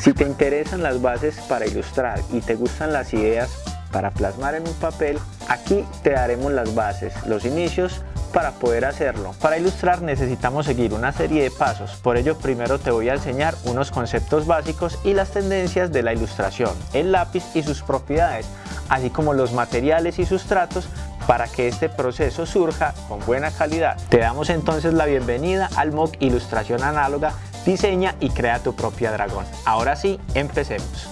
Si te interesan las bases para ilustrar y te gustan las ideas para plasmar en un papel, aquí te daremos las bases, los inicios para poder hacerlo. Para ilustrar necesitamos seguir una serie de pasos, por ello primero te voy a enseñar unos conceptos básicos y las tendencias de la ilustración, el lápiz y sus propiedades, así como los materiales y sustratos para que este proceso surja con buena calidad. Te damos entonces la bienvenida al MOOC Ilustración Análoga, diseña y crea tu propia dragón. Ahora sí, empecemos.